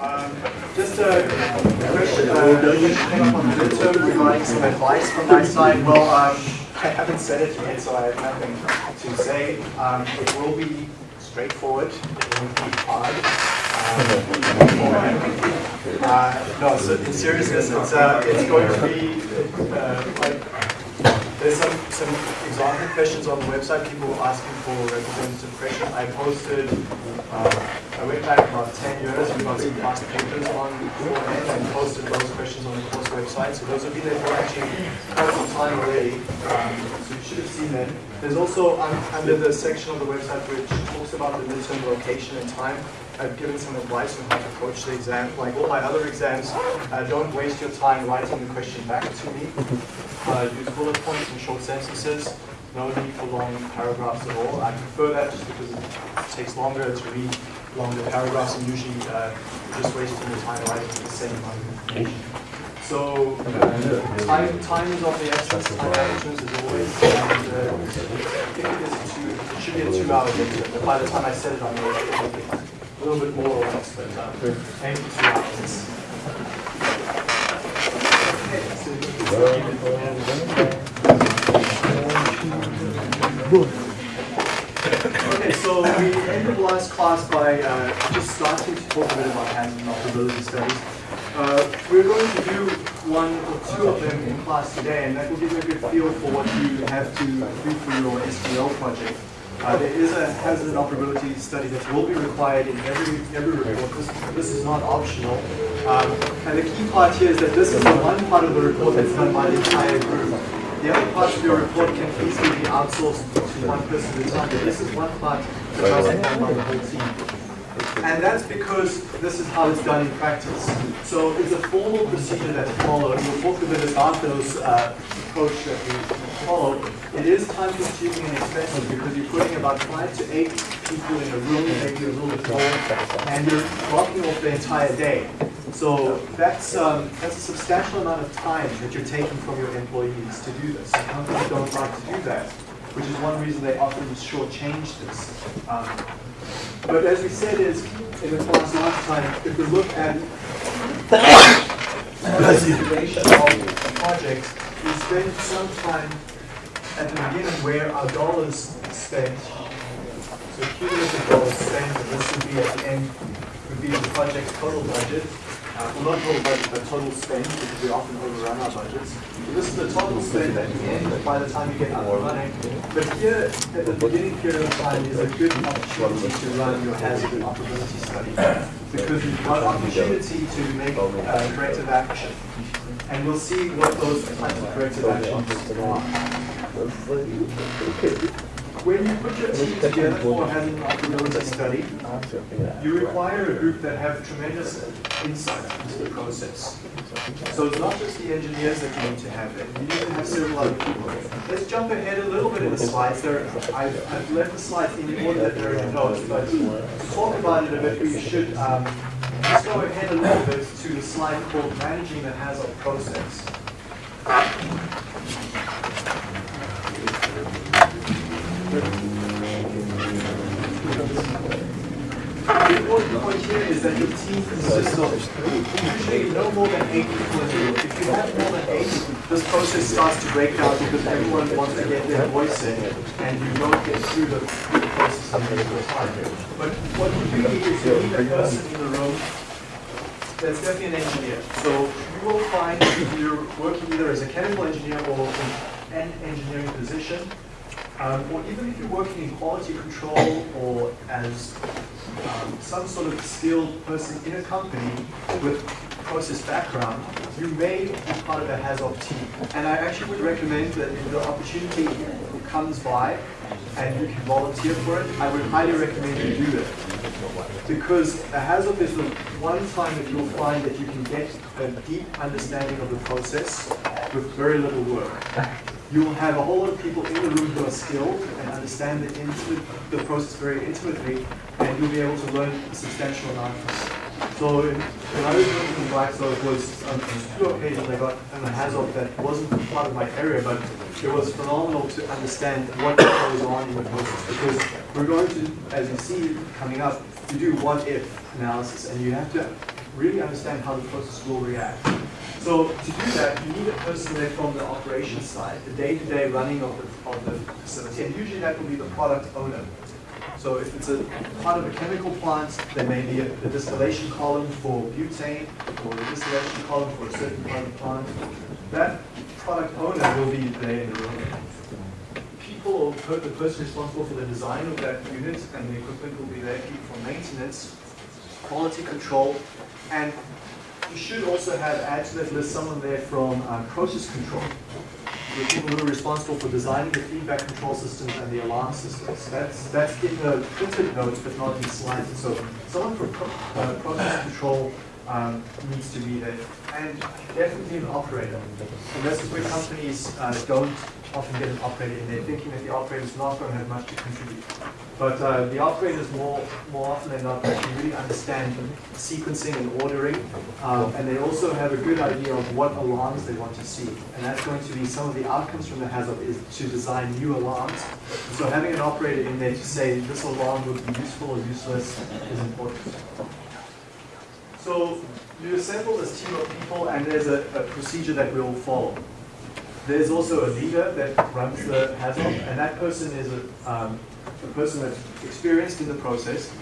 Um, just a question, uh, the midterm regarding some advice from my side. Well, um, I haven't said it yet, so I have nothing to say. Um, it will be straightforward. It won't be hard. Um, uh, no, so in seriousness, it's, uh, it's going to be uh, like there's some, some example questions on the website. People were asking for representative questions. I posted, uh, I went back about 10 years. We got some past papers on beforehand and posted those questions on the course website. So those of you that were actually quite some time already, um, so you should have seen them. There's also um, under the section of the website which talks about the midterm location and time. I've given some advice on how to approach the exam. Like all my other exams, uh, don't waste your time writing the question back to me. Uh, use bullet points and short sentences. No need for long paragraphs at all. I prefer that just because it takes longer to read longer paragraphs and usually uh, just wasting your time writing the same amount of information. So uh, time, time is of the essence, time management is always, and uh, I think it, is two, it should be a two-hour lecture, but by the time I set it on the a little bit more or less, but um, aim for two hours. Okay, so we ended last class by uh, just starting to talk a bit about hazard and operability studies. Uh, we're going to do one or two of them in class today, and that will give you a good feel for what you have to do for your STL project. Uh, there is a hazard and operability study that will be required in every every report. This, this is not optional. Um, and the key part here is that this is the one part of the report that's done by the entire group. The other parts of your report can easily be outsourced to one person at a time, but this is one part that be done by the whole team. And that's because this is how it's done in practice. So it's a formal procedure that's followed. We'll talk a bit about those uh, approach that we follow. It is time consuming and expensive because you're putting about five to eight people in a room, maybe a little more, and you're blocking off the entire day. So that's um, that's a substantial amount of time that you're taking from your employees to do this. And companies don't like to do that, which is one reason they often shortchange this. Um, but as we said is in the class last time, if we look at the duration of a project, we spend some time at the beginning where our dollars spent, so cumulative dollars spent, and this would be at the end, would be the project's total budget. Uh, well, not total budget, but total spend, because we often overrun our budgets. So this is the total spend at the end, by the time you get up and running. But here, at the beginning period of time, is a good opportunity to run your hazard and operability study, because you've got opportunity to make uh, corrective action. And we'll see what those types of corrective actions are. When you put your team together for hazard and study, you require a group that have tremendous insight into the process. So it's not just the engineers that you need to have there. You need to have several other people. Let's jump ahead a little bit in the slides. There, I've, I've left the slides in the order that they're in notes, but talk about it a bit, we should um, go ahead a little bit to the slide called Managing the Hazard Process. The important point here is that your team consists of usually no more than eight people. If you have more than eight, this process starts to break down because everyone wants to get their voice in and you don't get through the, through the process in the time. But what you do need is you need a person in the room that's definitely an engineer. So you will find if you're working either as a chemical engineer or an engineering position, um, or even if you're working in quality control or as um, some sort of skilled person in a company with process background, you may be part of a HAZOP team. And I actually would recommend that if the opportunity comes by and you can volunteer for it, I would highly recommend you do it. Because a HAZOP is the one time that you'll find that you can get a deep understanding of the process with very little work you will have a whole lot of people in the room who are skilled and understand the, intimate, the process very intimately, and you'll be able to learn a substantial amount from. So when I was working in Blackstone, it was um, on two occasions I got an HAZOP that wasn't part of my area, but it was phenomenal to understand what goes on in the process, because we're going to, as you see coming up, to do what-if analysis, and you have to really understand how the process will react. So to do that, you need a person there from the operations side, the day-to-day running of the, of the facility, and usually that will be the product owner. So if it's a part of a chemical plant, there may be a, a distillation column for butane or a distillation column for a certain part of the plant. That product owner will be there in the room. People or the person responsible for the design of that unit and the equipment will be there, for maintenance, quality control, and you should also have, add to that list, someone there from uh, process control the people who are responsible for designing the feedback control systems and the alarm systems. That's that's in the printed notes, but not in slides. So someone from uh, process control um, needs to be there, and definitely an operator. And this is where companies uh, don't often get an operator in there, thinking that the operator is not going to have much to contribute. But uh, the operators more, more often than not actually really understand sequencing and ordering, um, and they also have a good idea of what alarms they want to see. And that's going to be some of the outcomes from the hazard is to design new alarms. And so having an operator in there to say this alarm would be useful or useless is important. So you assemble this team of people and there's a, a procedure that we'll follow. There's also a leader that runs the HAZOP, and that person is a, um, a person that's experienced in the process.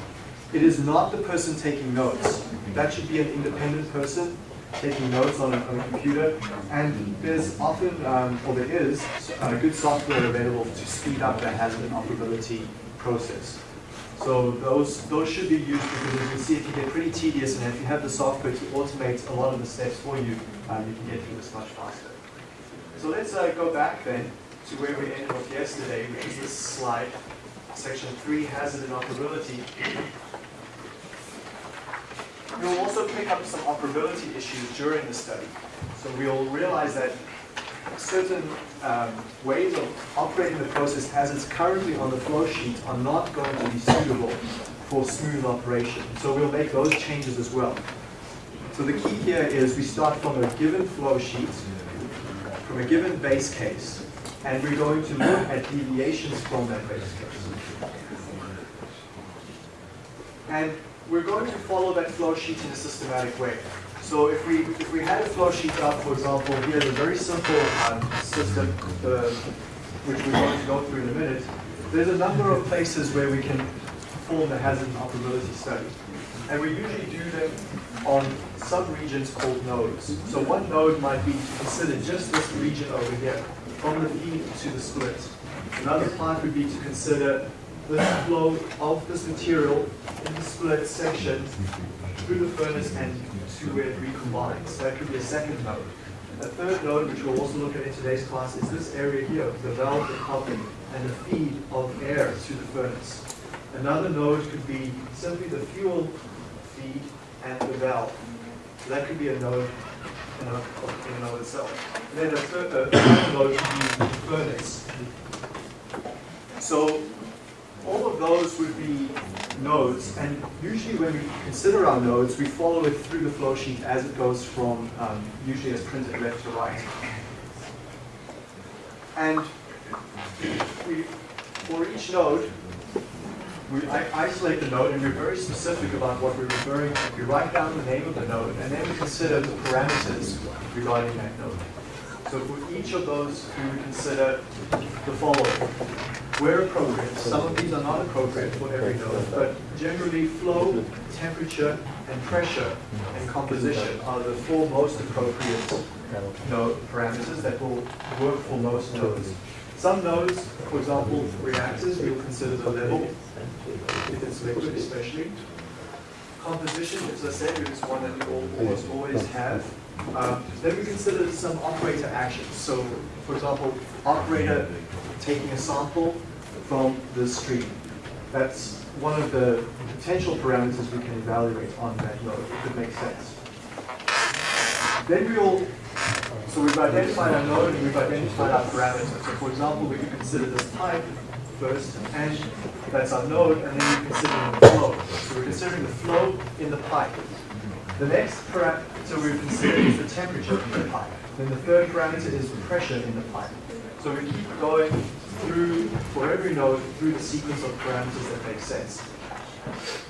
It is not the person taking notes. That should be an independent person taking notes on a, on a computer. And there's often, um, or there is, uh, good software available to speed up the hazard and operability process. So those those should be used because as you can see, it can get pretty tedious, and if you have the software to automate a lot of the steps for you, um, you can get through this much faster. So let's uh, go back then to where we ended off yesterday, which is this slide, section 3, hazard and operability. We'll also pick up some operability issues during the study. So we'll realize that certain um, ways of operating the process as it's currently on the flow sheet are not going to be suitable for smooth operation. So we'll make those changes as well. So the key here is we start from a given flow sheet, from a given base case, and we're going to look at deviations from that base case. And we're going to follow that flow sheet in a systematic way. So if we if we had a flow sheet up, for example, here's a very simple um, system, uh, which we're going to go through in a minute. There's a number of places where we can perform the hazard and operability study. And we usually do them on sub-regions called nodes. So one node might be to consider just this region over here, from the feed to the split. Another part would be to consider the flow of this material in the split section through the furnace and to where it recombines. So that could be a second node. A third node, which we'll also look at in today's class, is this area here, the valve, the coupling, and the feed of air to the furnace. Another node could be simply the fuel feed and the valve. So that could be a node in and of itself. And then a third, a third node could be the furnace. So all of those would be nodes, and usually when we consider our nodes, we follow it through the flow sheet as it goes from, um, usually as printed left to right. And we, for each node, we isolate the node and we're very specific about what we're referring to. We write down the name of the node and then we consider the parameters regarding that node. So for each of those, we would consider the following. Where appropriate, some of these are not appropriate for every node, but generally flow, temperature, and pressure and composition are the four most appropriate node parameters that will work for most nodes. Some nodes, for example, reactors, we'll consider the level, if it's liquid especially. Composition, as I said, is one that we almost always have. Um, then we consider some operator actions. So, for example, operator taking a sample from the stream. That's one of the potential parameters we can evaluate on that node, if it makes sense. Then we'll so we've identified our node and we've identified our parameters. So for example, we can consider this pipe first, and that's our node, and then we consider the flow. So we're considering the flow in the pipe. The next parameter we're considering is the temperature in the pipe. Then the third parameter is the pressure in the pipe. So we keep going through, for every node, through the sequence of parameters that make sense.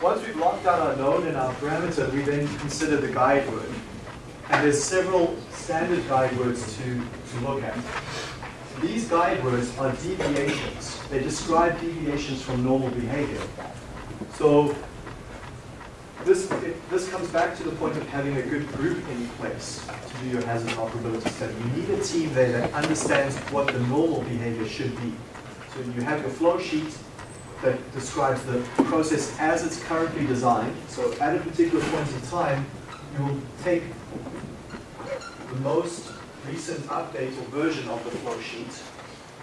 once we've locked down our node and our parameter, we then consider the guide word. And there's several standard guide words to, to look at. These guide words are deviations. They describe deviations from normal behavior. So this, it, this comes back to the point of having a good group in place to do your hazard operability study. You need a team there that understands what the normal behavior should be. So you have your flow sheet that describes the process as it's currently designed. So at a particular point in time, you will take the most recent update or version of the flow sheet,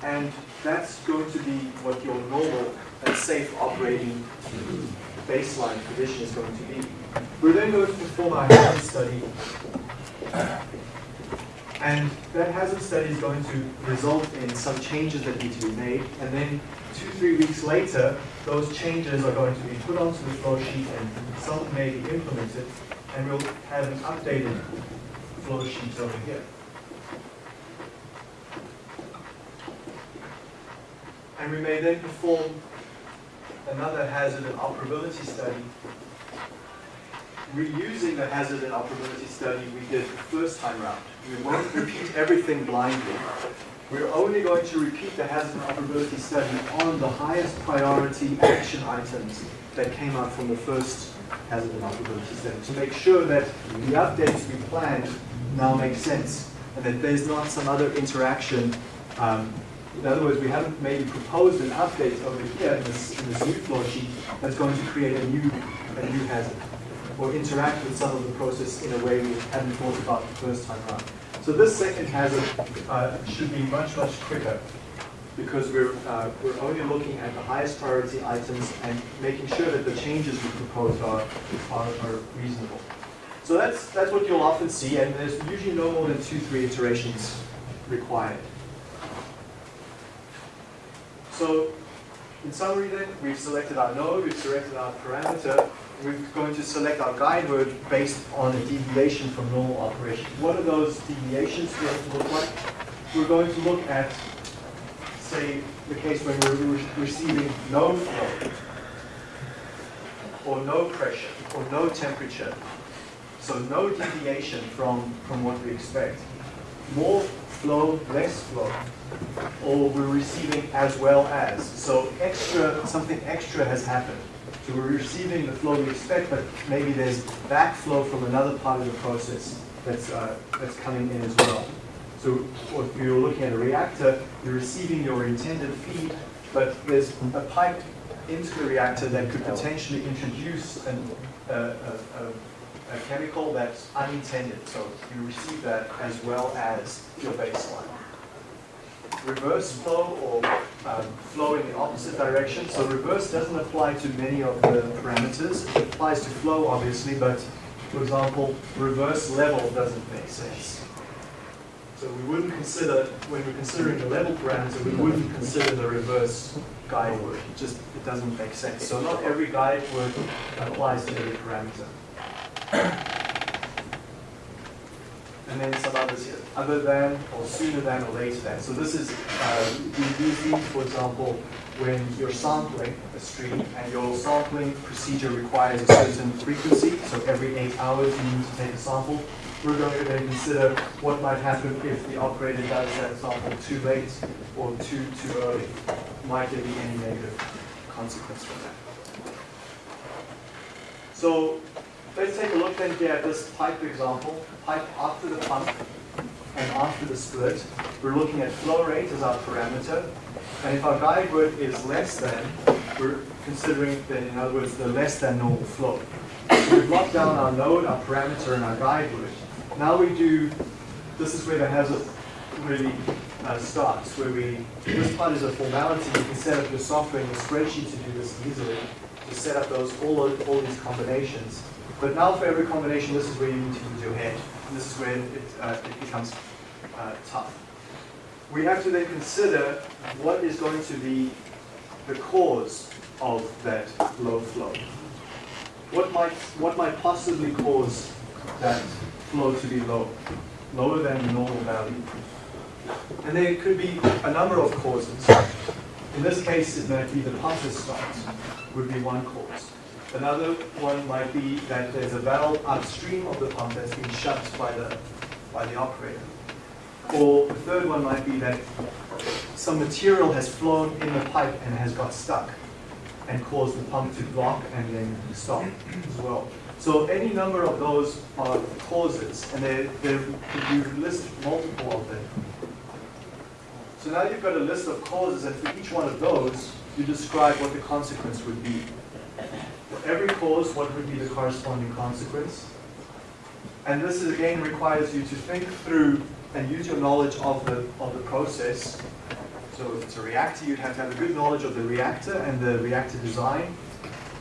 and that's going to be what your normal and safe operating baseline condition is going to be. We're then going to perform our hazard study, and that hazard study is going to result in some changes that need to be made, and then two, three weeks later, those changes are going to be put onto the flow sheet and some may be implemented, and we'll have an updated flow sheet over here. And we may then perform another hazard and operability study. Reusing the hazard and operability study we did the first time round. We won't repeat everything blindly. We're only going to repeat the hazard and operability study on the highest priority action items that came out from the first hazard and operability study to make sure that the updates we planned now make sense and that there's not some other interaction um, in other words, we haven't maybe proposed an update over here in this, in this new flow sheet that's going to create a new, a new hazard or interact with some of the process in a way we hadn't thought about the first time around. So this second hazard uh, should be much, much quicker because we're, uh, we're only looking at the highest priority items and making sure that the changes we propose are, are, are reasonable. So that's, that's what you'll often see, and there's usually no more than two, three iterations required. So in summary then, we've selected our node, we've selected our parameter, we're going to select our guide word based on a deviation from normal operation. What are those deviations going to look like? We're going to look at, say, the case when we're receiving no flow, or no pressure, or no temperature. So no deviation from, from what we expect. More flow, less flow or we're receiving as well as. So extra, something extra has happened. So we're receiving the flow we expect, but maybe there's backflow from another part of the process that's, uh, that's coming in as well. So if you're looking at a reactor, you're receiving your intended feed, but there's a pipe into the reactor that could potentially introduce an, uh, a, a, a chemical that's unintended. So you receive that as well as your baseline reverse flow or um, flow in the opposite direction. So reverse doesn't apply to many of the parameters. It applies to flow, obviously, but for example, reverse level doesn't make sense. So we wouldn't consider, when we're considering the level parameter, we wouldn't consider the reverse guide word. It just it doesn't make sense. So not every guide word applies to every parameter and then some others here, other than, or sooner than, or later than. So this is, uh, use these, for example, when you're sampling a stream and your sampling procedure requires a certain frequency, so every eight hours you need to take a sample. We're going to then consider what might happen if the operator does that sample too late or too, too early. Might there be any negative consequence from that? So let's take a look then here at this pipe example pipe after the pump and after the split. We're looking at flow rate as our parameter. And if our guide word is less than, we're considering that, in other words, the less than normal flow. So we've locked down our node, our parameter, and our guide word. Now we do, this is where the hazard really uh, starts, where we, this part is a formality. You can set up your software and your spreadsheet to do this easily, to set up those all, all these combinations. But now for every combination, this is where you need to use your head this is where it, uh, it becomes uh, tough. We have to then consider what is going to be the cause of that low flow. What might, what might possibly cause that flow to be low, lower than the normal value? And there could be a number of causes. In this case, it might be the pump start would be one cause. Another one might be that there's a valve upstream of the pump that's been shut by the, by the operator. Or the third one might be that some material has flown in the pipe and has got stuck and caused the pump to block and then stop as well. So any number of those are causes, and you list multiple of them. So now you've got a list of causes, and for each one of those, you describe what the consequence would be. Every cause, what would be the corresponding consequence? And this is, again requires you to think through and use your knowledge of the, of the process. So if it's a reactor, you'd have to have a good knowledge of the reactor and the reactor design,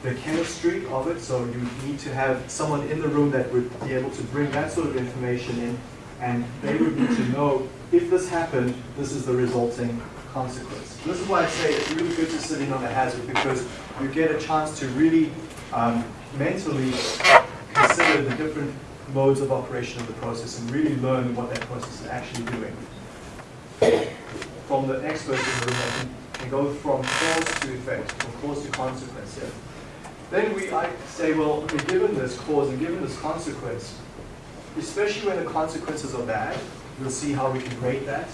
the chemistry of it, so you need to have someone in the room that would be able to bring that sort of information in, and they would need to know if this happened, this is the resulting consequence. This is why I say it's really good to sit in on a hazard because you get a chance to really um, mentally consider the different modes of operation of the process and really learn what that process is actually doing. From the experts in the room that can, can go from cause to effect, from cause to consequence. Then we I say, well, okay, given this cause and given this consequence, especially when the consequences are bad, we'll see how we can rate that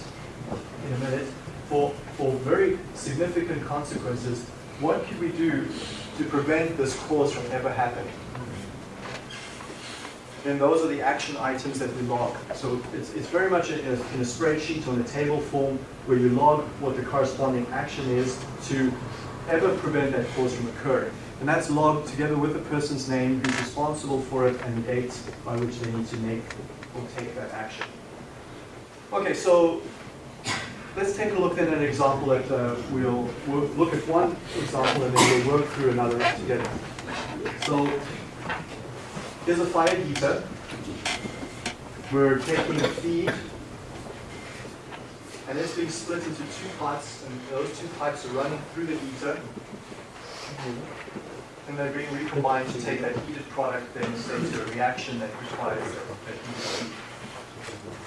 in a minute. For, for very significant consequences, what can we do to prevent this cause from ever happening? then those are the action items that we log. So it's, it's very much in a, in a spreadsheet or in a table form where you log what the corresponding action is to ever prevent that cause from occurring. And that's logged together with the person's name who's responsible for it and the date by which they need to make or take that action. Okay, so let's take a look at an example that uh, we'll, we'll look at one example and then we'll work through another together. So Here's a fire heater. We're taking a feed, and it's being split into two parts, and those two pipes are running through the heater, and they're being recombined to take that heated product then say to a reaction that requires that heat.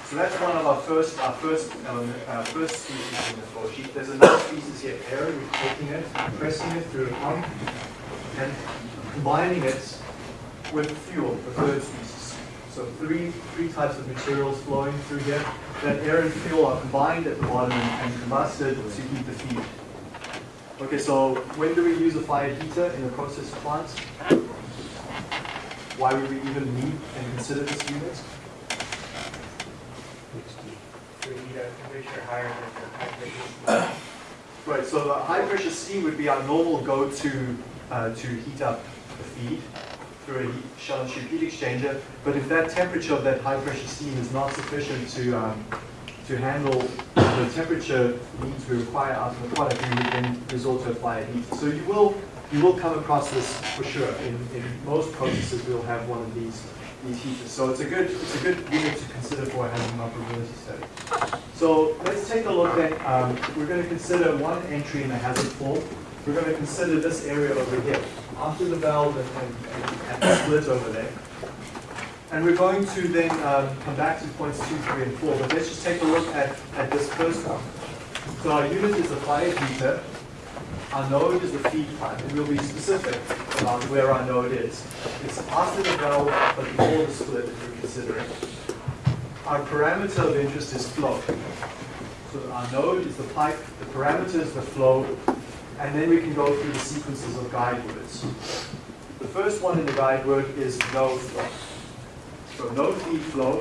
So that's one of our first, our first, um, uh, first species in the flow sheet. There's another species here, air. We're taking it, pressing it through a pump, and combining it with fuel, the third species. So three, three types of materials flowing through here. That air and fuel are combined at the bottom and, and combusted to heat the feed. Okay, so when do we use a fire heater in a process plant? Why would we even need and consider this unit? Right, so the high pressure steam would be our normal go-to uh, to heat up the feed through a shell and tube heat exchanger. But if that temperature of that high pressure steam is not sufficient to, um, to handle the temperature needs we require out of the product, we would then resort to a heat. So you will, you will come across this for sure. In, in most processes, we'll have one of these, these heaters. So it's a good, it's a good unit to consider for having operability study. So let's take a look at, um, we're going to consider one entry in the hazard form. We're going to consider this area over here after the valve and, and, and split over there. And we're going to then um, come back to points two, three, and four. But let's just take a look at, at this first one. So our unit is a fire heater. Our node is the feed pipe, and we'll be specific about where our node is. It's after the valve, but before the split that we're considering. Our parameter of interest is flow. So our node is the pipe, the parameter is the flow, and then we can go through the sequences of guide words. The first one in the guide word is no flow. So no feed flow.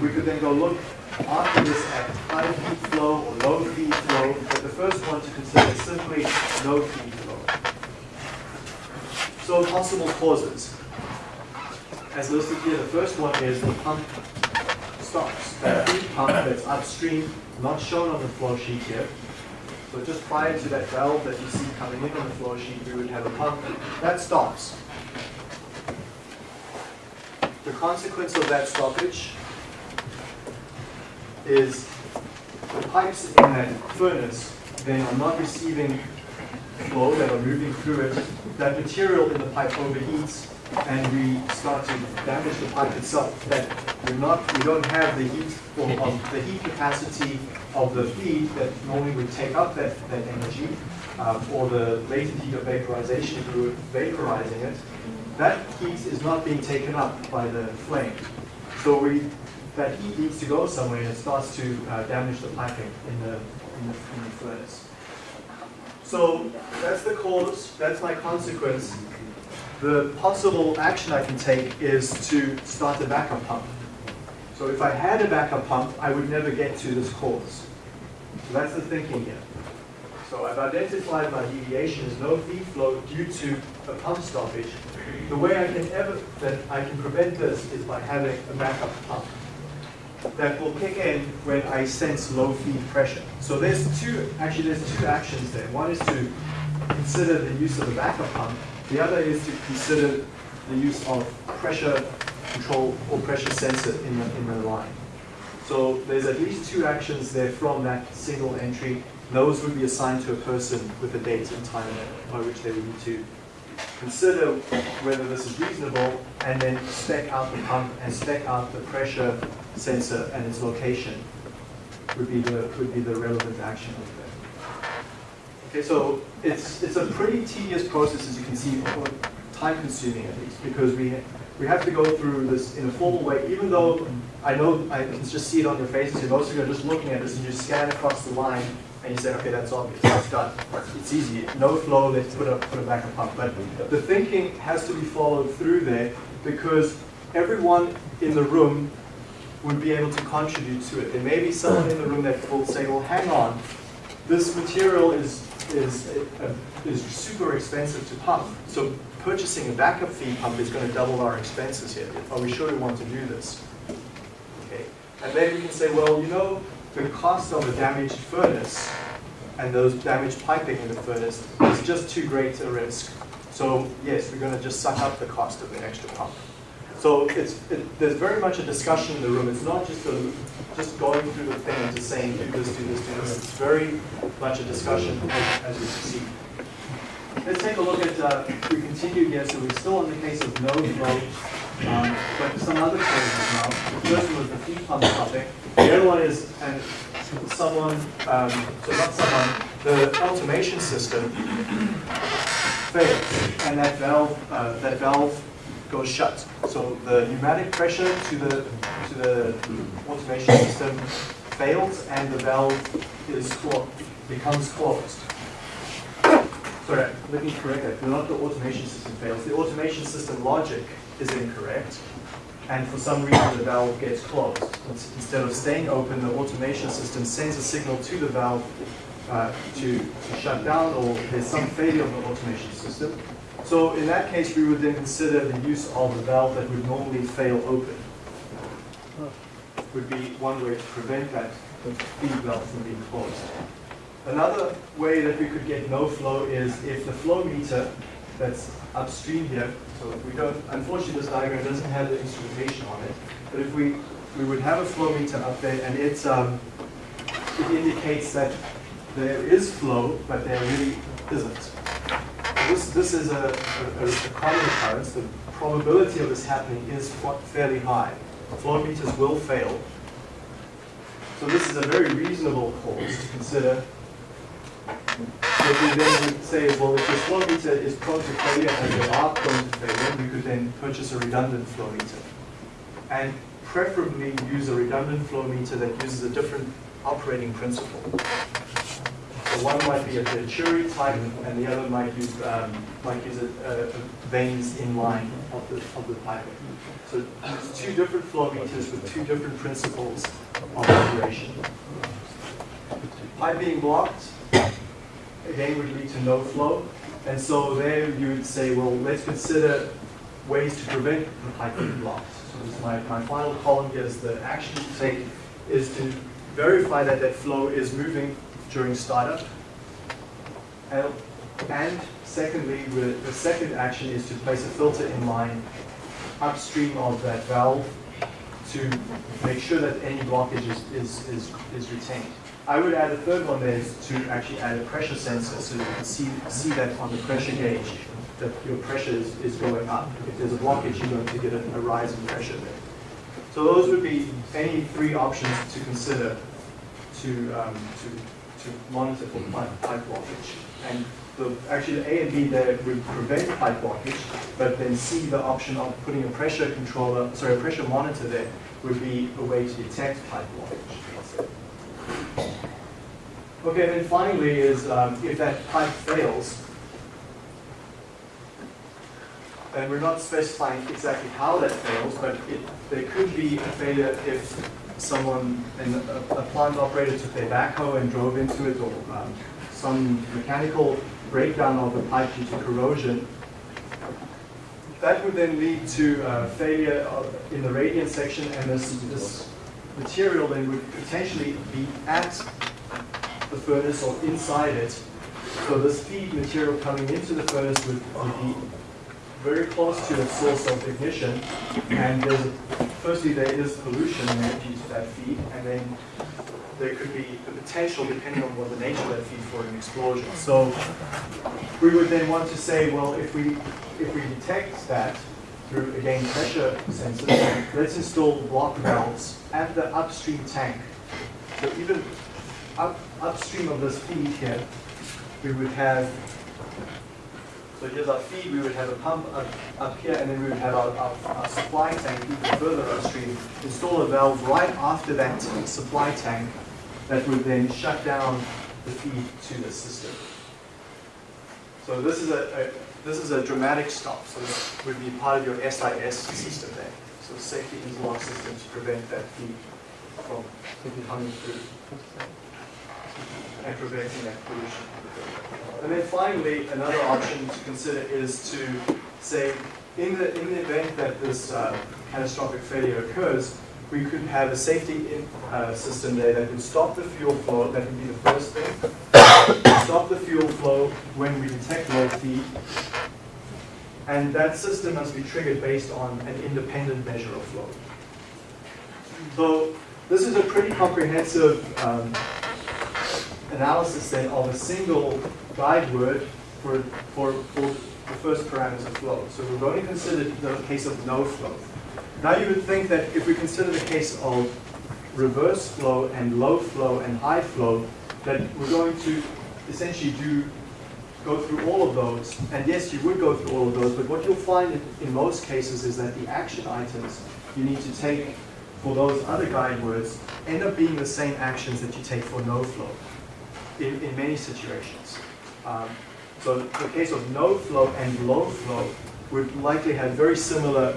We could then go look after this at high feed flow or low feed flow, but the first one to consider is simply no feed flow. So possible causes. As listed here, the first one is the pump stops. That feed pump that's upstream, not shown on the flow sheet here, so just prior to that valve that you see coming in on the flow sheet, we would have a pump. That stops. The consequence of that stoppage is the pipes in that furnace then are not receiving flow that are moving through it. That material in the pipe overheats and we start to damage the pipe itself. That we're not, we don't have the heat or the heat capacity of the feed that normally would take up that, that energy. um, or the latent heat of vaporization fluid vaporizing it, that heat is not being taken up by the flame. So we, that heat needs to go somewhere and it starts to uh, damage the piping in the, in the, in the furnace. So that's the cause, that's my consequence. The possible action I can take is to start a backup pump. So if I had a backup pump, I would never get to this cause. So that's the thinking here. So I've identified my deviation as no feed flow due to a pump stoppage. The way I can ever that I can prevent this is by having a backup pump that will kick in when I sense low feed pressure. So there's two, actually there's two actions there. One is to consider the use of a backup pump. The other is to consider the use of pressure control or pressure sensor in the, in the line. So there's at least two actions there from that single entry those would be assigned to a person with a date and time by which they would need to consider whether this is reasonable and then spec out the pump and spec out the pressure sensor and its location would be the would be the relevant action of that. Okay, so it's it's a pretty tedious process as you can see, time consuming at least, because we we have to go through this in a formal way, even though I know I can just see it on your faces, you are just looking at this and you scan across the line and you say, okay, that's obvious, that's done. It's easy. No flow, let's put a, put a backup pump. But the thinking has to be followed through there because everyone in the room would be able to contribute to it. There may be someone in the room that will say, well, hang on, this material is, is, uh, is super expensive to pump. So purchasing a backup feed pump is going to double our expenses here. Are we sure we want to do this? Okay. And then we can say, well, you know, the cost of a damaged furnace and those damaged piping in the furnace is just too great a risk. So yes, we're going to just suck up the cost of the extra pump. So it's, it, there's very much a discussion in the room. It's not just a, just going through the thing and just saying do this, do this, do this. It's very much a discussion as, as we see. Let's take a look at, uh, we continue here, so we're still in the case of no flow, um, but some other cases now. The first one was the feed pump topic. The other one is, and someone, um, so not someone, the automation system fails, and that valve, uh, that valve goes shut. So the pneumatic pressure to the to the automation system fails, and the valve is closed, becomes closed. Sorry, let me correct that. Not the automation system fails. The automation system logic is incorrect and for some reason the valve gets closed. Instead of staying open, the automation system sends a signal to the valve uh, to, to shut down or there's some failure of the automation system. So in that case, we would then consider the use of a valve that would normally fail open. Would be one way to prevent that feed valve from being closed. Another way that we could get no flow is if the flow meter that's upstream here. So we don't, unfortunately this diagram doesn't have the instrumentation on it, but if we, we would have a flow meter up there and it's, um, it indicates that there is flow, but there really isn't. This, this is a, a, a common occurrence. The probability of this happening is fairly high. Flow meters will fail. So this is a very reasonable cause to consider if we then would say, well, if the flow meter is prone to failure and they are prone to failure, we could then purchase a redundant flow meter. And preferably use a redundant flow meter that uses a different operating principle. So one might be a Venturi type, and the other might use um, might use a, a, vanes in line of the of the piping. So two different flow meters with two different principles of operation. Pipe being blocked, again would lead to no flow. And so there you would say, well, let's consider ways to prevent the pipe being blocked. So this is my, my final column here is the action to take is to verify that that flow is moving during startup. And, and secondly, the second action is to place a filter in line upstream of that valve to make sure that any blockage is, is, is, is retained. I would add a third one there is to actually add a pressure sensor so you can see, see that on the pressure gauge that your pressure is, is going up. If there's a blockage, you're going to get a, a rise in pressure there. So those would be any three options to consider to, um, to, to monitor for pipe, pipe blockage. And the, actually the A and B there would prevent pipe blockage, but then C, the option of putting a pressure controller, sorry, a pressure monitor there would be a way to detect pipe blockage. Okay, and then finally is um, if that pipe fails, and we're not specifying exactly how that fails, but it, there could be a failure if someone, an, a, a plant operator took their backhoe and drove into it, or um, some mechanical breakdown of the pipe due to corrosion. That would then lead to uh, failure of, in the radiant section, and this, this material then would potentially be at the furnace or inside it. So this feed material coming into the furnace would, would be very close to the source of ignition, and there's a, firstly there is pollution there due to that feed, and then there could be the potential, depending on what the nature of that feed, for an explosion. So we would then want to say, well, if we if we detect that through again pressure sensors, let's install block valves at the upstream tank. So even up, upstream of this feed here, we would have so here's our feed, we would have a pump up, up here, and then we would have our, our, our, supply tank even further upstream. Install a valve right after that supply tank that would then shut down the feed to the system. So this is a, a this is a dramatic stop. So this would be part of your SIS system there. So safety interlock system to prevent that feed from coming through and preventing that pollution. And then finally, another option to consider is to say, in the, in the event that this uh, catastrophic failure occurs, we could have a safety in, uh, system there that would stop the fuel flow, that would be the first thing. stop the fuel flow when we detect low feed. And that system must be triggered based on an independent measure of flow. So this is a pretty comprehensive um, analysis then of a single guide word for, for, for the first parameter flow. So we've only considered the case of no flow. Now you would think that if we consider the case of reverse flow and low flow and high flow, that we're going to essentially do go through all of those. And yes, you would go through all of those, but what you'll find in, in most cases is that the action items you need to take for those other guide words end up being the same actions that you take for no flow in, in many situations. Um, so the case of no flow and low flow would likely have very similar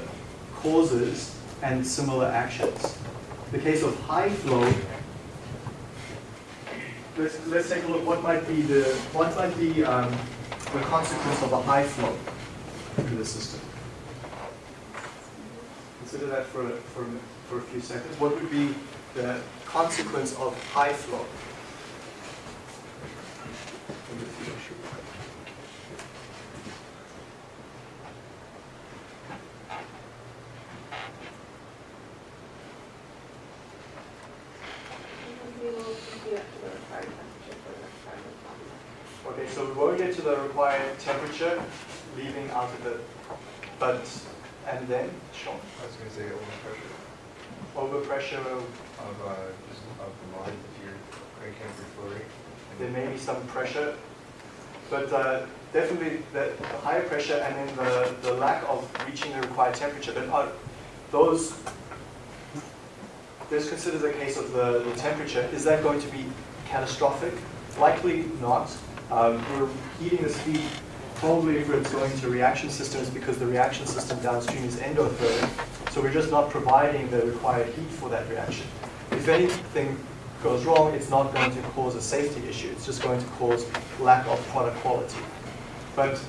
causes and similar actions. The case of high flow, let's, let's take a look what might be the what might be um, the consequence of a high flow through the system. Consider that for, for, for a few seconds. What would be the consequence of high flow? Okay, so we won't get to the required temperature, leaving out of the, but, and then, Sean? I was going to say overpressure Overpressure, of, uh, just of the line if you're cranking up your flow rate. there may be some pressure, but uh, definitely the, the higher pressure and then the, the lack of reaching the required temperature. But are those, this considers a case of the, the temperature. Is that going to be catastrophic? Likely not. Um, we're heating this feed probably if it's going to reaction systems because the reaction system downstream is endothermic. So we're just not providing the required heat for that reaction. If anything goes wrong, it's not going to cause a safety issue. It's just going to cause lack of product quality. But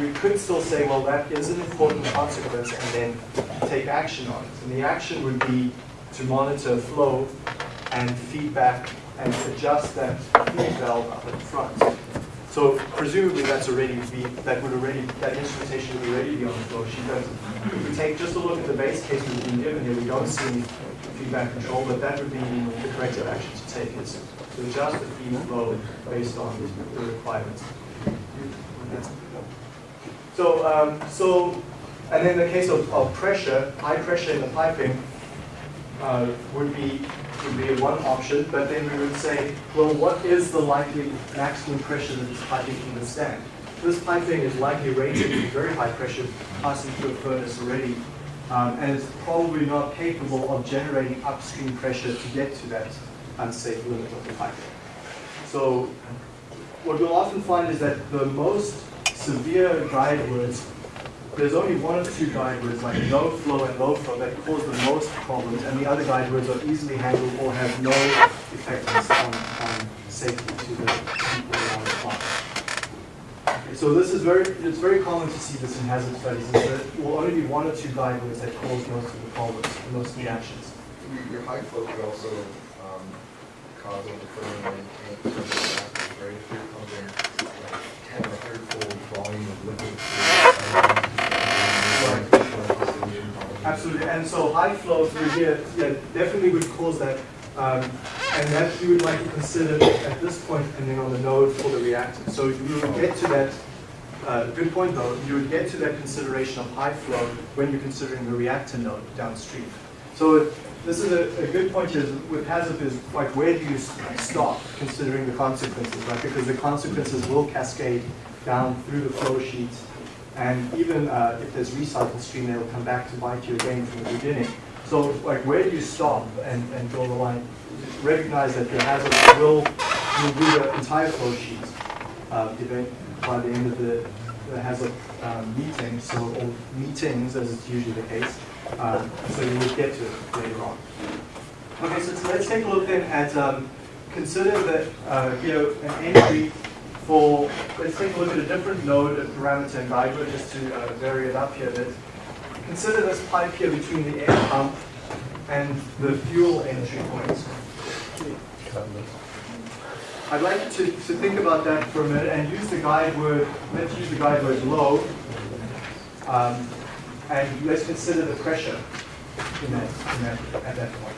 we could still say, well, that is an important consequence and then take action on it. And the action would be to monitor flow and feedback and adjust that feed valve up at front. So presumably that's already be, that would already, that instrumentation would already be on the flow sheet. But if we take just a look at the base case we've been given here, we don't see feedback control, but that would be the corrective action to take is to adjust the feed flow based on the requirements. So, um, so, and then the case of, of pressure, high pressure in the piping uh, would be would be one option, but then we would say, well, what is the likely maximum pressure that this piping can withstand? This piping is likely rated at very high pressure, passing through a furnace already, um, and it's probably not capable of generating upstream pressure to get to that unsafe limit of the piping. So what we'll often find is that the most severe guide words, there's only one or two guide like no flow and low flow that cause the most problems, and the other guide are easily handled or have no effectiveness on, on safety to the people around the plant. So this is very, it's very common to see this in hazard studies, is that it will only be one or two guide that cause most of the problems, most of the actions. Your, high flow could also, um, cause overflowing and, and, right, if you're pumping like ten or hundred-fold volume of liquid. through- Absolutely, and so high flow through here, yeah, definitely would cause that. Um, and that you would like to consider at this point, depending on the node for the reactor. So you would get to that, uh, good point though, you would get to that consideration of high flow when you're considering the reactor node downstream. So this is a, a good point is with HAZOP is like where do you stop considering the consequences, right? Because the consequences will cascade down through the flow sheets and even uh, if there's recycle stream, they'll come back to bite you again from the beginning. So like where do you stop and, and draw the line? Recognize that the hazard will, will the entire flow sheet uh, by the end of the, the hazard um, meeting, so, or meetings as it's usually the case. Um, so you will get to it later on. Okay, so t- let's take a look then at, um, consider that uh, here an entry for, let's take a look at a different node and parameter guide word just to uh, vary it up here a bit. Consider this pipe here between the air pump and the fuel entry points. I'd like you to, to think about that for a minute and use the guide word, let's use the guide word low. Um, and let's consider the pressure in that, in that, at that point.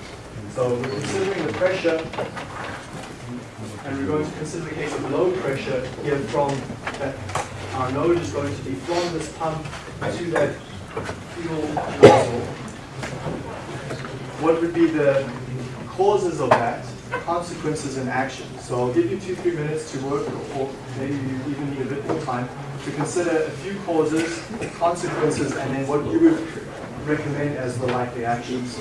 So we're considering the pressure, and we're going to consider the case of low pressure here from that our node is going to be from this pump to that fuel nozzle. What would be the causes of that, consequences and actions? So I'll give you two, three minutes to work, or maybe you even need a bit more time, to consider a few causes, consequences, and then what you would recommend as the likely actions.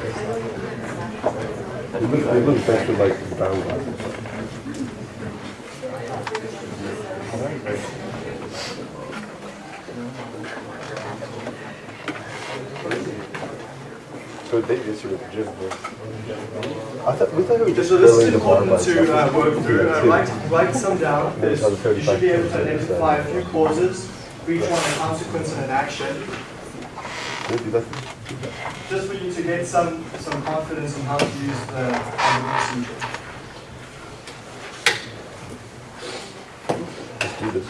it- You look, you look better like glasses. So they just sort of gym. I thought, we thought it was just So this is important to uh, work through. Uh, write, write some down. There's, you should be able to identify a few causes, for each one a consequence and an action. Just for you to get some, some confidence in how to use the, the procedure. Let's do this.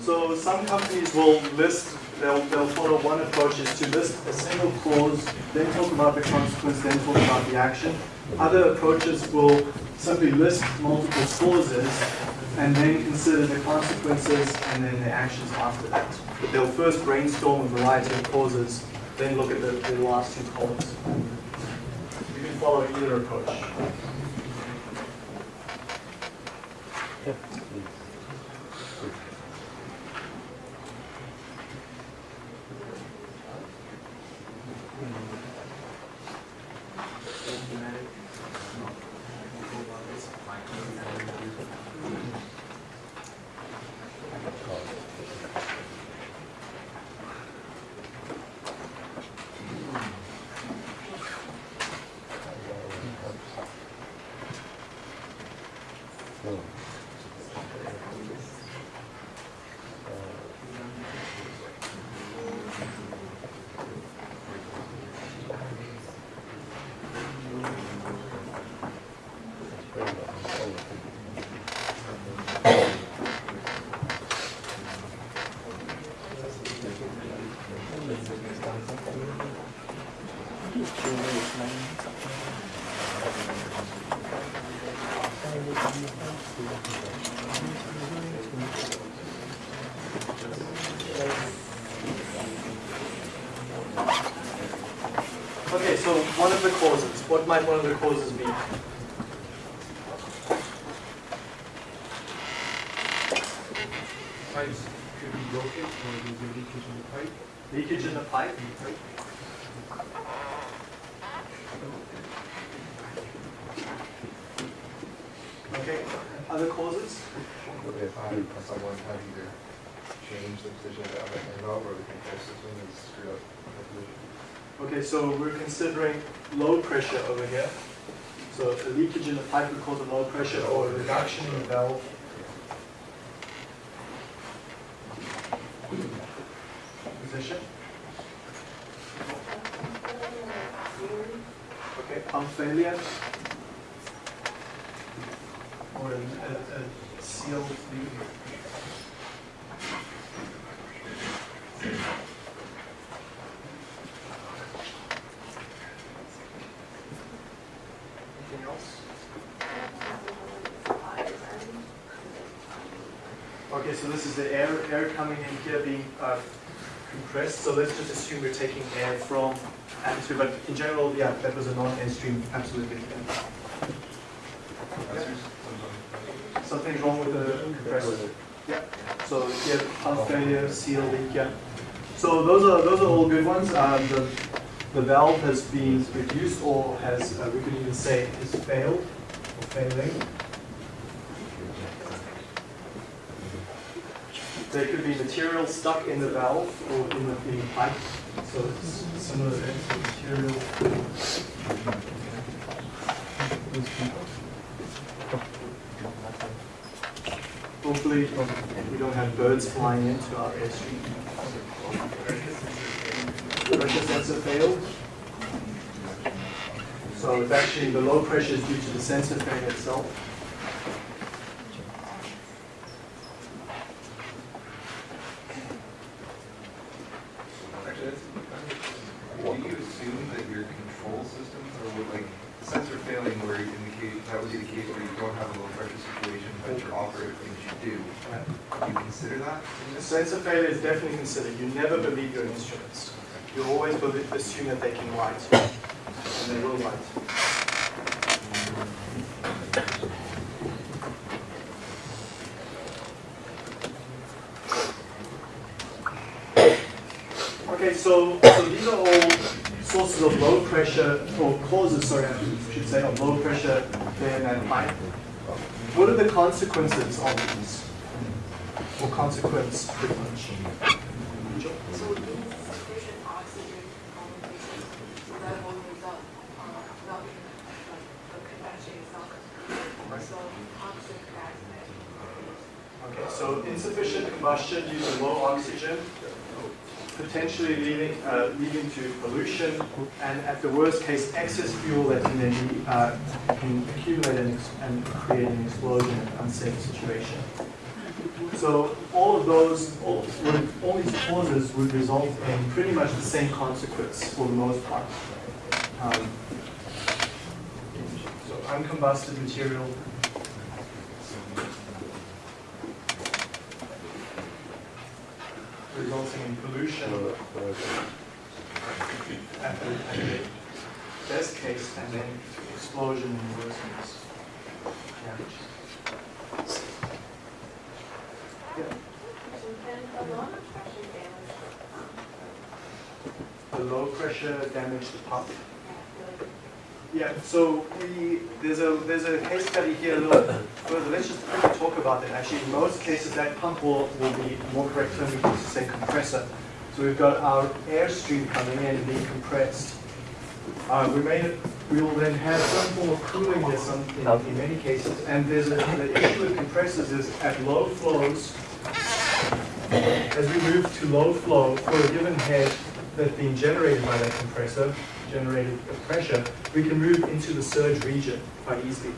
So some companies will list, they'll, they'll follow one approach is to list a single clause, then talk about the consequence, then talk approaches will simply list multiple clauses and then consider the consequences and then the actions after that. But they'll first brainstorm a variety of causes, then look at the, the last two columns. You can follow either approach. So one of the causes, what might one of the causes be? Pipes could be broken or there's a leakage in the pipe. Leakage in the pipe? Okay, other causes? If I, someone had either changed the position of the outlet and valve or the control system is screwed up. Okay, so we're considering low pressure over here. So a leakage in the pipe would cause a low pressure or a reduction in the valve. Position. Okay, pump failure. Or a, a, a sealed leak. Anything else? Okay, so this is the air, air coming in here being compressed. So let's just assume we're taking air from atmosphere, but in general, yeah, that was a non-air stream, absolutely. Something's wrong with the compressor. Yeah. So here, pump failure, seal leak, yeah. So those are those are all good ones. Um, the the valve has been reduced or has uh, we could even say has failed or failing. There could be material stuck in the valve or in the, in the pipe. So it's similar to material. Hopefully, we don't have birds flying into our airstream. Pressure sensor failed. So it's actually the low pressure is due to the sensor failure itself. Actually, that's, do you assume that your control systems are with like sensor failing where you indicate, that would be the case where you don't have a low pressure situation, but your operative things you do. Do you consider that? in this? Sensor failure is definitely considered. You never believe your instruments. You always believe, assume that they can write, and they will write. Okay, so, so these are all sources of low pressure, or causes, sorry, I should say, of low pressure there in that pipe. What are the consequences of these? Or consequence, pretty much? So oxygen so that result. So capacity. Okay, so insufficient combustion due to low oxygen, potentially leading, uh, leading to pollution, and at the worst case, excess fuel that can then be, uh, can accumulate and, and create an explosion, an unsafe situation. So all of those, all, all these causes would result in pretty much the same consequence for the most part. Um, so uncombusted material. resulting in pollution at the, best case and then explosion in the worst case. Yeah. Low pressure damage the pump. Yeah, so we, there's a, there's a case study here a little further, let's just quickly talk about that. Actually, in most cases, that pump will, will be more correct term, we can say compressor. So we've got our airstream coming in and being compressed. Uh, we may, we will then have some form of cooling there some, in, in many cases. And there's a, the issue with compressors is at low flows, as we move to low flow for a given head that's being generated by that compressor, generated pressure, we can move into the surge region quite easily.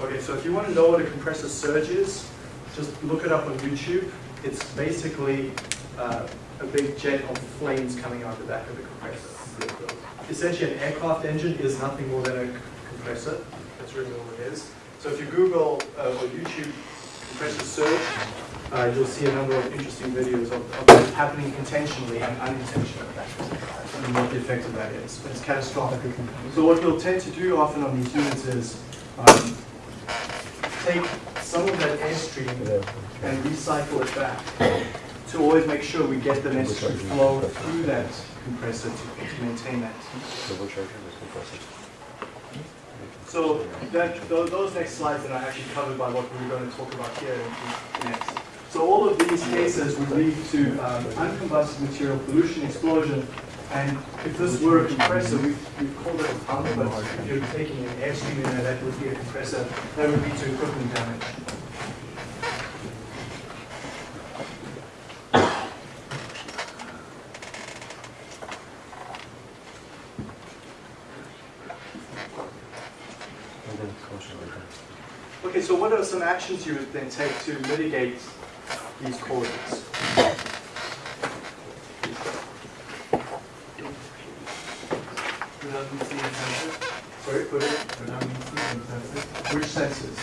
Okay, so if you want to know what a compressor surge is, just look it up on YouTube. It's basically uh, a big jet of flames coming out the back of the compressor. Essentially, an aircraft engine is nothing more than a compressor. That's really all it is. So if you Google uh, or YouTube compressor surge, uh, you'll see a number of interesting videos of, of it happening intentionally and unintentionally, and what the effect of that is. It's catastrophic. So what we'll tend to do often on these units is um, take some of that airstream and recycle it back to always make sure we get the necessary flow through that compressor to, to maintain that. So that, tho- those next slides that are actually covered by what we're going to talk about here in- next. So all of these cases would lead to um, uncombusted material pollution, explosion, and if this were a compressor, we we call it a pump, but if you're taking an airstream in there, that would be a compressor, that would lead to equipment damage. Okay, so what are some actions you would then take to mitigate these causes? In sensors. Sorry, put it, sensors. which senses?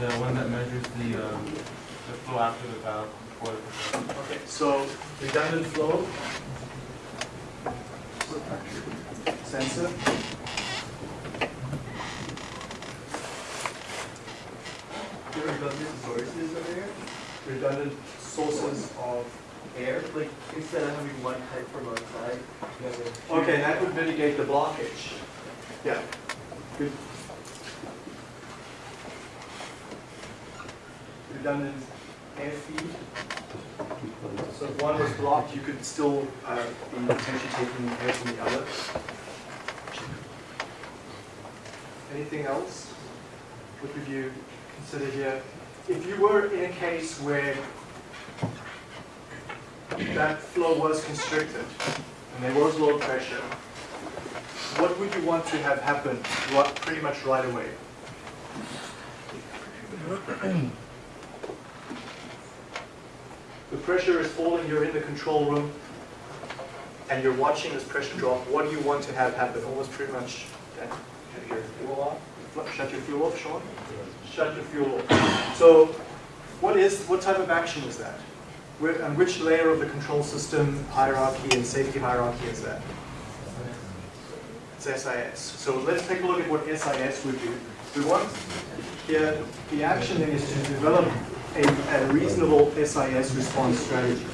The one that measures the, um, the flow after the valve, before the. Okay, so redundant flow. Sensor. The redundant sources of air? Redundant sources of air? Like, instead of having one pipe from outside. Okay, that would mitigate the blockage. Yeah, good. Redundant air feed. So if one was blocked, you could still uh, be potentially taking air from the other. Anything else? What would you consider here? If you were in a case where that flow was constricted and there was low pressure, what would you want to have happen right, pretty much right away? The pressure is falling, you're in the control room, and you're watching this pressure drop. What do you want to have happen? Almost pretty much, fuel off, shut your fuel off, Sean? Shut your fuel off. So what is, what type of action is that? Where, and which layer of the control system hierarchy and safety hierarchy is that? It's SIS. So let's take a look at what SIS would do. We want here, the action is to develop a, a reasonable SIS response strategy.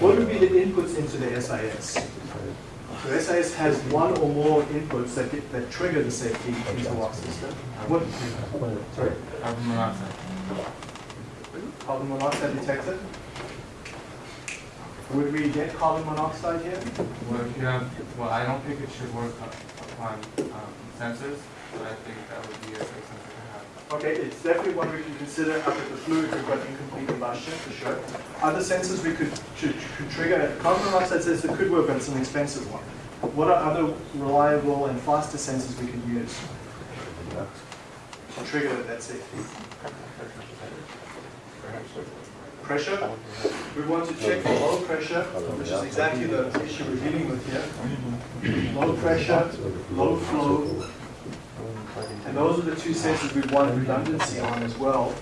What would be the inputs into the SIS? So SIS has one or more inputs that, get, that trigger the safety interlock system. What, sorry, Carbon monoxide. carbon monoxide detector? Would we get carbon monoxide here? Well, if you have, well, I don't think it should work up- upon, um, sensors, but I think that would be a safe sensor. Okay, it's definitely one we can consider at the fluid, we've got incomplete combustion for sure. Other sensors we could, could, could trigger, carbon monoxide sensor could work, but it's an expensive one. What are other reliable and faster sensors we can use to trigger that safety? Pressure, we want to check for low pressure, which is exactly the issue we're dealing with here. Low pressure, low flow, and those are the two sensors we want redundancy on as well.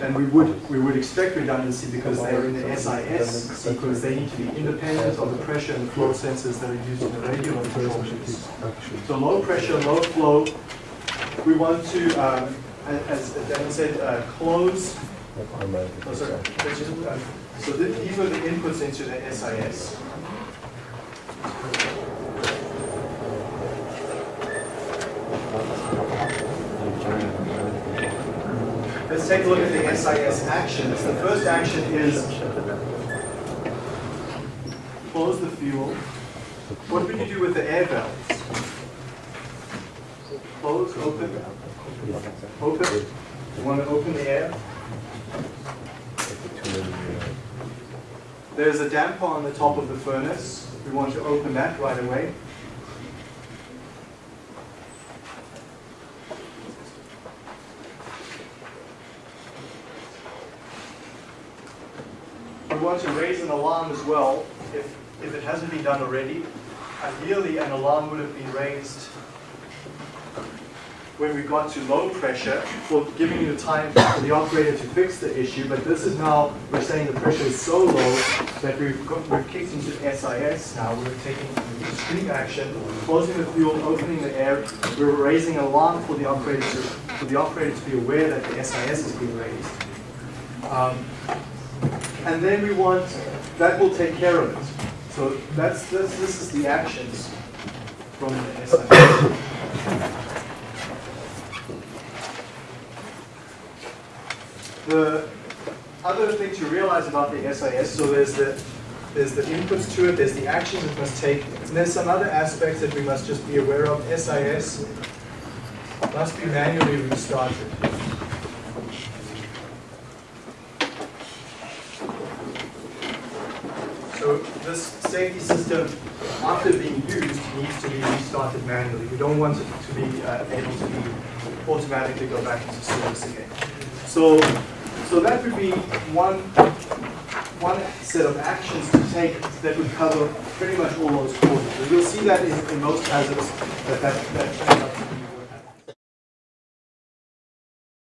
And we would, we would expect redundancy because they're in the SIS sequence, they need to be independent of the pressure and flow sensors that are used in the regular control units. So low pressure, low flow, we want to, um, as Dan said, uh, close, oh, sorry, so th- these are the inputs into the SIS. Let's take a look at the SIS actions. The first action is close the fuel. What would you do with the air valves? Close, open, open. You want to open the air? There's a damper on the top of the furnace. We want to open that right away. Want to raise an alarm as well, if, if it hasn't been done already. Ideally, an alarm would have been raised when we got to low pressure for giving you time for the operator to fix the issue, but this is now, we're saying the pressure is so low that we've got, we're kicked into SIS now, we're taking extreme action, closing the fuel, opening the air, we're raising an alarm for the operator to, for the operator to be aware that the SIS is being raised. Um, and then we want, that will take care of it. So that's, this, this is the actions from the SIS. The other thing to realize about the SIS, so there's the, there's the inputs to it, there's the actions it must take, and there's some other aspects that we must just be aware of. SIS must be manually restarted. So this safety system, after being used, needs to be restarted manually. We don't want it to be uh, able to be automatically go back into service again. So, so that would be one, one set of actions to take that would cover pretty much all those causes. And you'll see that in, in most hazards, that, that, that